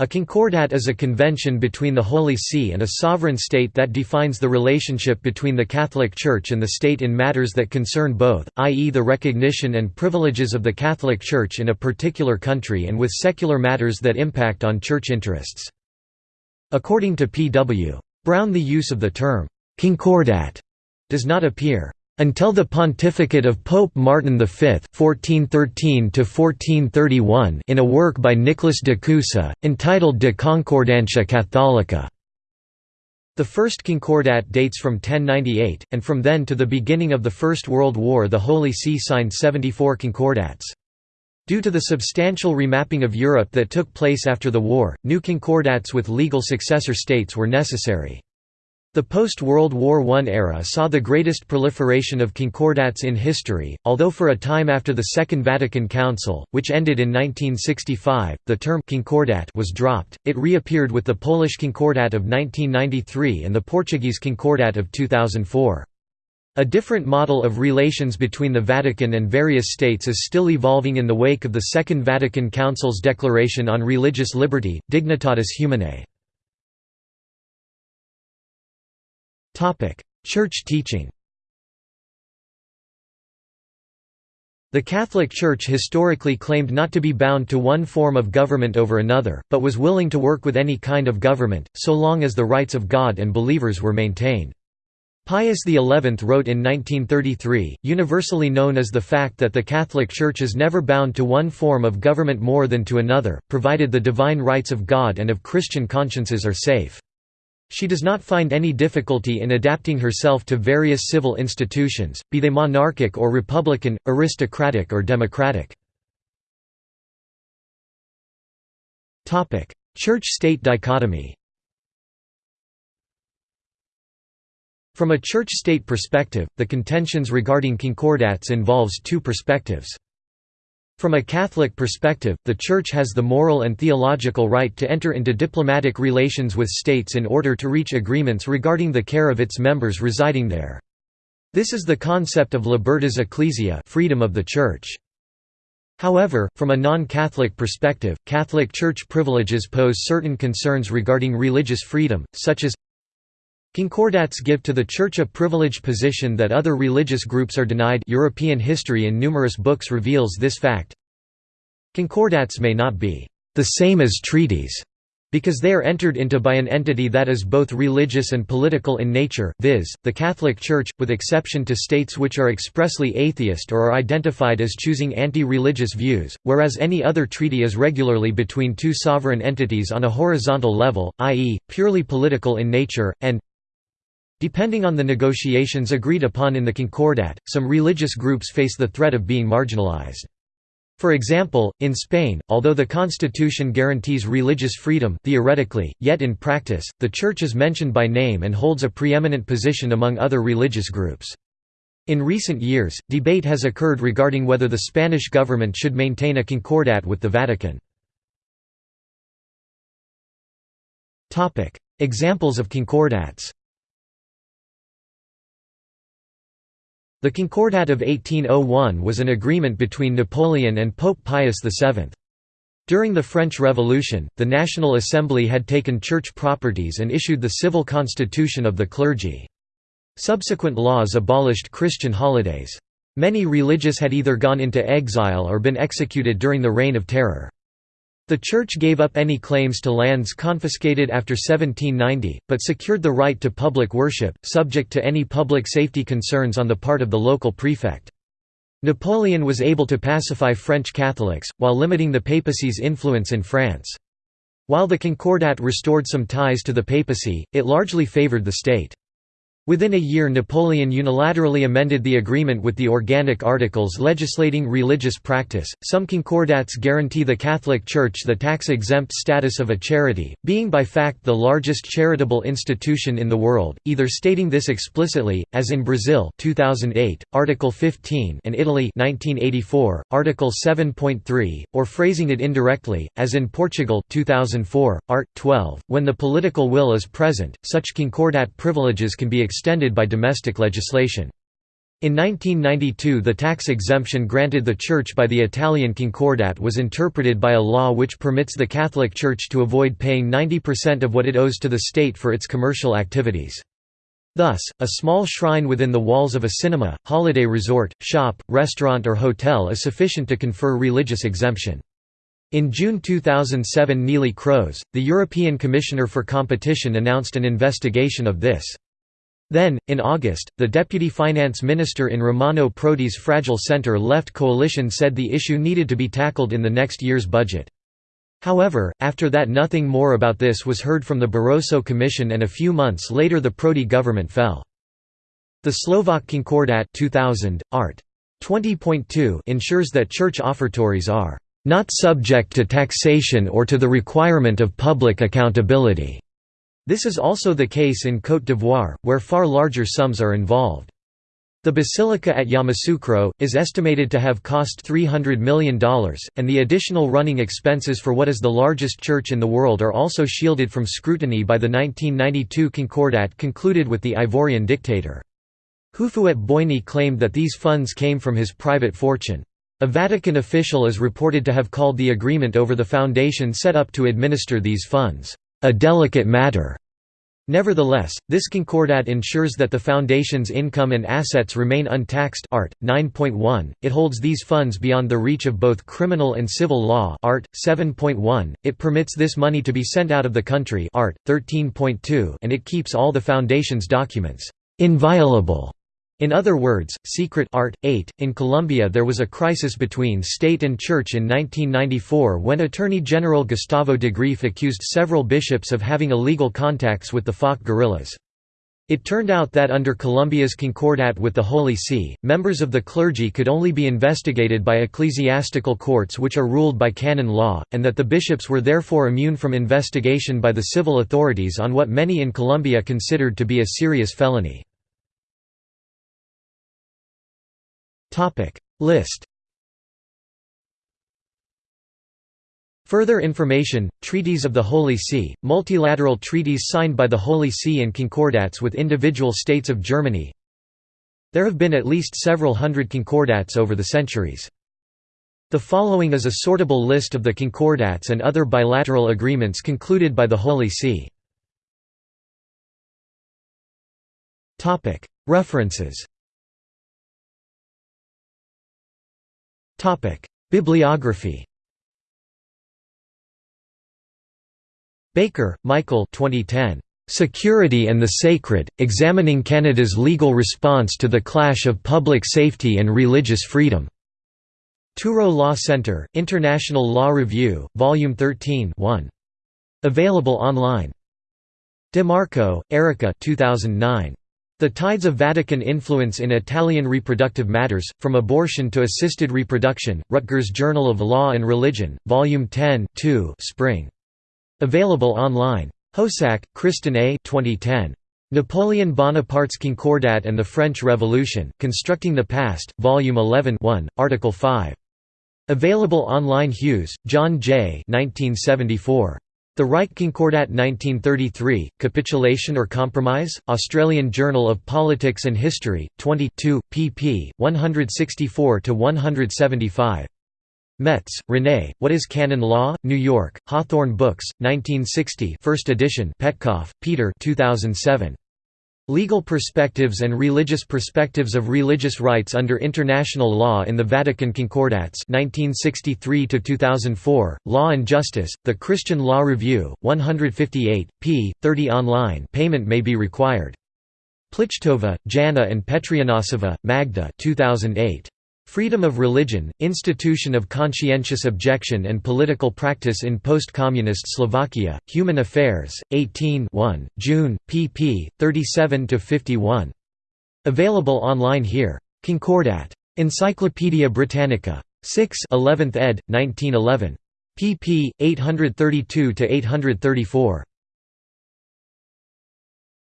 A concordat is a convention between the Holy See and a sovereign state that defines the relationship between the Catholic Church and the state in matters that concern both, i.e. the recognition and privileges of the Catholic Church in a particular country and with secular matters that impact on church interests. According to P. W. Brown the use of the term, "'concordat' does not appear until the pontificate of Pope Martin V (1413–1431) in a work by Nicholas de Cusa, entitled De Concordantia Catholica. The first concordat dates from 1098, and from then to the beginning of the First World War the Holy See signed 74 concordats. Due to the substantial remapping of Europe that took place after the war, new concordats with legal successor states were necessary. The post-World War I era saw the greatest proliferation of concordats in history, although for a time after the Second Vatican Council, which ended in 1965, the term «concordat» was dropped, it reappeared with the Polish Concordat of 1993 and the Portuguese Concordat of 2004. A different model of relations between the Vatican and various states is still evolving in the wake of the Second Vatican Council's Declaration on Religious Liberty, Dignitatis Humanae. Church teaching The Catholic Church historically claimed not to be bound to one form of government over another, but was willing to work with any kind of government, so long as the rights of God and believers were maintained. Pius XI wrote in 1933, universally known as the fact that the Catholic Church is never bound to one form of government more than to another, provided the divine rights of God and of Christian consciences are safe. She does not find any difficulty in adapting herself to various civil institutions, be they monarchic or republican, aristocratic or democratic. Church-state dichotomy From a church-state perspective, the contentions regarding concordats involves two perspectives. From a Catholic perspective, the Church has the moral and theological right to enter into diplomatic relations with states in order to reach agreements regarding the care of its members residing there. This is the concept of libertas ecclesiae freedom of the Church. However, from a non-Catholic perspective, Catholic Church privileges pose certain concerns regarding religious freedom, such as Concordats give to the Church a privileged position that other religious groups are denied European history in numerous books reveals this fact. Concordats may not be the same as treaties, because they are entered into by an entity that is both religious and political in nature, viz., the Catholic Church, with exception to states which are expressly atheist or are identified as choosing anti-religious views, whereas any other treaty is regularly between two sovereign entities on a horizontal level, i.e., purely political in nature, and Depending on the negotiations agreed upon in the Concordat, some religious groups face the threat of being marginalized. For example, in Spain, although the constitution guarantees religious freedom theoretically, yet in practice, the Church is mentioned by name and holds a preeminent position among other religious groups. In recent years, debate has occurred regarding whether the Spanish government should maintain a concordat with the Vatican. Examples of concordats The Concordat of 1801 was an agreement between Napoleon and Pope Pius VII. During the French Revolution, the National Assembly had taken church properties and issued the civil constitution of the clergy. Subsequent laws abolished Christian holidays. Many religious had either gone into exile or been executed during the Reign of Terror. The Church gave up any claims to lands confiscated after 1790, but secured the right to public worship, subject to any public safety concerns on the part of the local prefect. Napoleon was able to pacify French Catholics, while limiting the papacy's influence in France. While the Concordat restored some ties to the papacy, it largely favoured the state. Within a year Napoleon unilaterally amended the agreement with the Organic Articles legislating religious practice. Some concordats guarantee the Catholic Church the tax-exempt status of a charity, being by fact the largest charitable institution in the world, either stating this explicitly, as in Brazil 2008, Article 15 and Italy 1984, Article 7.3, or phrasing it indirectly, as in Portugal 2004, Art. 12. When the political will is present, such concordat privileges can be extended by domestic legislation. In 1992 the tax exemption granted the Church by the Italian Concordat was interpreted by a law which permits the Catholic Church to avoid paying 90% of what it owes to the state for its commercial activities. Thus, a small shrine within the walls of a cinema, holiday resort, shop, restaurant or hotel is sufficient to confer religious exemption. In June 2007 Neelie Kroes, the European Commissioner for Competition announced an investigation of this. Then, in August, the deputy finance minister in Romano Prodi's Fragile centre-left coalition said the issue needed to be tackled in the next year's budget. However, after that nothing more about this was heard from the Barroso Commission and a few months later the Prodi government fell. The Slovak Concordat 2000, art. 20.2 ensures that church offertories are not subject to taxation or to the requirement of public accountability. This is also the case in Côte d'Ivoire, where far larger sums are involved. The basilica at Yamoussoukro, is estimated to have cost $300 million, and the additional running expenses for what is the largest church in the world are also shielded from scrutiny by the 1992 Concordat concluded with the Ivorian dictator. Houphouët Boigny claimed that these funds came from his private fortune. A Vatican official is reported to have called the agreement over the foundation set up to administer these funds, a delicate matter. Nevertheless, this concordat ensures that the foundation's income and assets remain untaxed art. 9.1, it holds these funds beyond the reach of both criminal and civil law art. 7.1, it permits this money to be sent out of the country art. 13.2, and it keeps all the foundation's documents inviolable in other words, secret art. 8. In Colombia there was a crisis between state and church in 1994 when Attorney General Gustavo Greiff accused several bishops of having illegal contacts with the FARC guerrillas. It turned out that under Colombia's concordat with the Holy See, members of the clergy could only be investigated by ecclesiastical courts which are ruled by canon law, and that the bishops were therefore immune from investigation by the civil authorities on what many in Colombia considered to be a serious felony. List. Further information, Treaties of the Holy See, multilateral treaties signed by the Holy See and concordats with individual states of Germany. There have been at least several hundred concordats over the centuries. The following is a sortable list of the concordats and other bilateral agreements concluded by the Holy See. References Bibliography Baker, Michael 2010. Security and the Sacred, Examining Canada's Legal Response to the Clash of Public Safety and Religious Freedom. Touro Law Centre, International Law Review, Volume 13 1. Available online. DeMarco, Erica 2009. The Tides of Vatican Influence in Italian Reproductive Matters, From Abortion to Assisted Reproduction, Rutgers Journal of Law and Religion, Volume 10 2 Spring. Available online. Hosack, Kristin A. 2010. Napoleon Bonaparte's Concordat and the French Revolution, Constructing the Past, Volume 11 1, Article 5. Available online Hughes, John J. 1974. The Reich Concordat 1933, Capitulation or Compromise? Australian Journal of Politics and History, 22, pp. 164–175. Metz, René, What is Canon Law? New York, Hawthorn Books, 1960 1st edition Petkoff, Peter 2007. Legal Perspectives and Religious Perspectives of Religious Rights under International Law in the Vatican Concordats 1963–2004, Law and Justice, The Christian Law Review, 158, p. 30 online payment may be required. Plichtova, Jana and Petrianosova, Magda 2008. Freedom of Religion, Institution of Conscientious Objection and Political Practice in Post-Communist Slovakia, Human Affairs, 18 1, June, pp. 37–51. Available online here. Concordat. Encyclopædia Britannica. 6 11th ed., 1911. pp. 832–834.